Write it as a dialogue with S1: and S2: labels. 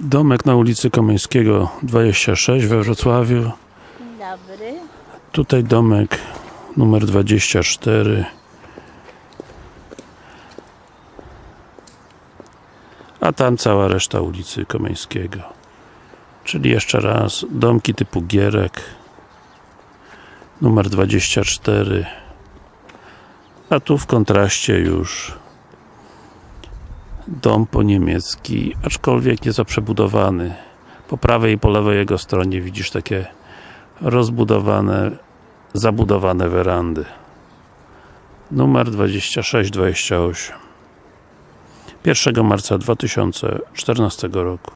S1: Domek na ulicy Komeńskiego 26 we Wrocławiu.
S2: Dobry.
S1: Tutaj domek numer 24. A tam cała reszta ulicy Komeńskiego. Czyli jeszcze raz, domki typu Gierek numer 24 a tu w kontraście już dom po niemiecki, aczkolwiek nieco przebudowany. Po prawej i po lewej jego stronie widzisz takie rozbudowane, zabudowane werandy. Numer 2628. 1 marca 2014 roku.